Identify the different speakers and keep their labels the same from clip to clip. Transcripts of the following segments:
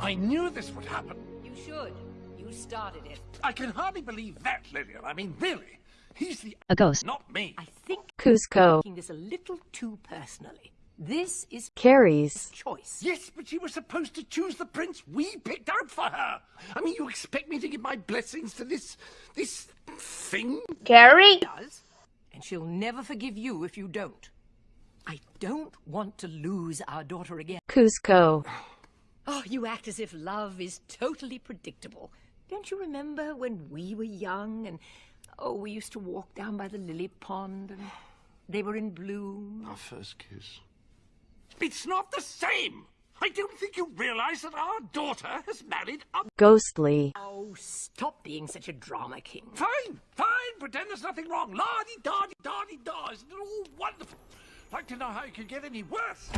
Speaker 1: I knew this would happen.
Speaker 2: You should. You started it.
Speaker 1: I can hardly believe that, Lillian. I mean, really. He's the
Speaker 3: A ghost.
Speaker 1: not me.
Speaker 2: I think
Speaker 3: Cusco.
Speaker 2: taking this a little too personally. This is
Speaker 3: Carries.
Speaker 2: choice.
Speaker 1: Yes, but she was supposed to choose the prince we picked out for her. I mean, you expect me to give my blessings to this, this thing?
Speaker 4: Carrie?
Speaker 2: does, and she'll never forgive you if you don't. I don't want to lose our daughter again.
Speaker 3: Cusco.
Speaker 2: Oh, you act as if love is totally predictable. Don't you remember when we were young and oh, we used to walk down by the lily pond and they were in bloom?
Speaker 1: Our first kiss. It's not the same. I don't think you realize that our daughter has married a.
Speaker 3: Ghostly.
Speaker 2: Oh, stop being such a drama king.
Speaker 1: Fine, fine. Pretend there's nothing wrong. La di da di da di da. Isn't it all wonderful? I'd like to know how it could get any worse.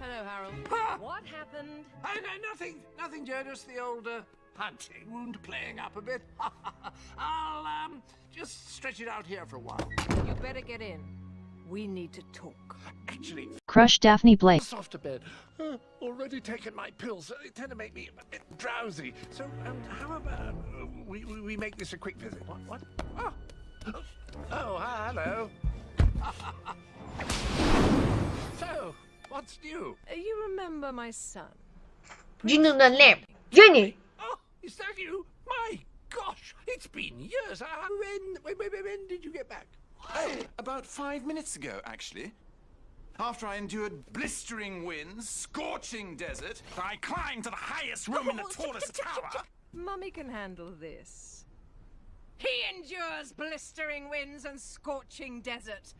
Speaker 2: Hello, Harold.
Speaker 1: Ah!
Speaker 2: What happened?
Speaker 1: Oh, no, nothing, nothing, Jonas. The old uh, hunting wound playing up a bit. I'll um just stretch it out here for a while.
Speaker 2: You better get in. We need to talk.
Speaker 1: Actually,
Speaker 3: Crush Daphne Blake.
Speaker 1: off to bed. Uh, already taken my pills. They tend to make me a bit drowsy. So, um, how about uh, we, we we make this a quick visit? What? What? Oh, oh, hi, hello. What's new?
Speaker 2: Uh, You remember my son?
Speaker 4: Gino the lamp. Jenny!
Speaker 1: Oh, is that you? My gosh, it's been years. Uh, when, when, when, when did you get back?
Speaker 5: Oh, about five minutes ago, actually. After I endured blistering winds, scorching desert, I climbed to the highest room in the tallest tower.
Speaker 2: Mummy can handle this. He endures blistering winds and scorching desert.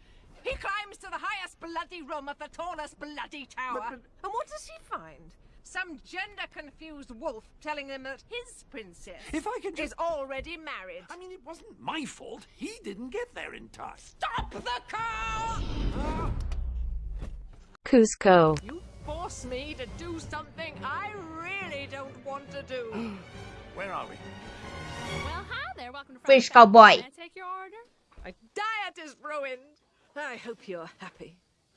Speaker 2: He climbs to the highest bloody room of the tallest bloody tower.
Speaker 1: but-
Speaker 2: And what does he find? Some gender-confused wolf telling him that his princess
Speaker 1: If I can just-
Speaker 2: is already married.
Speaker 1: I mean, it wasn't my fault. He didn't get there in time.
Speaker 2: Stop the car!
Speaker 3: Cusco.
Speaker 2: You force me to do something I really don't want to do.
Speaker 1: Where are we?
Speaker 6: Well, hi there. Welcome to
Speaker 4: Fish
Speaker 6: Friday
Speaker 4: Cowboy.
Speaker 6: Can I take your order?
Speaker 2: My diet is ruined. I hope you're happy.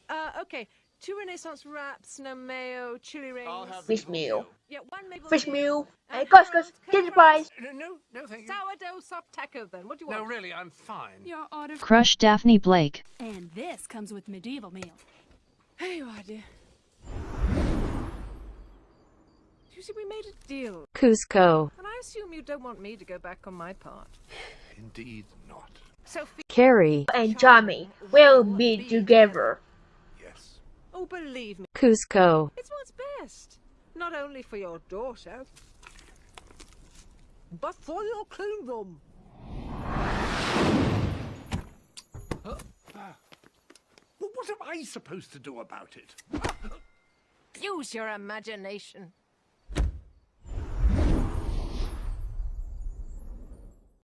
Speaker 2: Uh, okay. Two Renaissance wraps, no mayo, chili rings.
Speaker 5: I'll have
Speaker 4: Fish
Speaker 5: the
Speaker 4: meal.
Speaker 2: Yeah, one maple
Speaker 4: Fish
Speaker 2: leaf,
Speaker 4: meal.
Speaker 2: and
Speaker 4: Hey, Gus,
Speaker 2: Harold,
Speaker 4: Gus,
Speaker 2: can
Speaker 4: prize.
Speaker 1: No, no, no, thank you.
Speaker 2: Sourdough soft taco then. What do you want?
Speaker 1: No, really, I'm fine.
Speaker 6: Your order.
Speaker 3: Crush Daphne Blake.
Speaker 6: And this comes with medieval meal.
Speaker 2: Here you are, dear. You see, we made a deal.
Speaker 3: Cusco.
Speaker 2: And I assume you don't want me to go back on my part.
Speaker 1: Indeed not.
Speaker 2: Sophie.
Speaker 3: Carrie.
Speaker 4: And Tommy will be together.
Speaker 1: Yes.
Speaker 2: Oh, believe me,
Speaker 3: Cusco.
Speaker 2: it's what's best. Not only for your daughter, but for your kingdom.
Speaker 1: Well, what am I supposed to do about it?
Speaker 2: Use your imagination.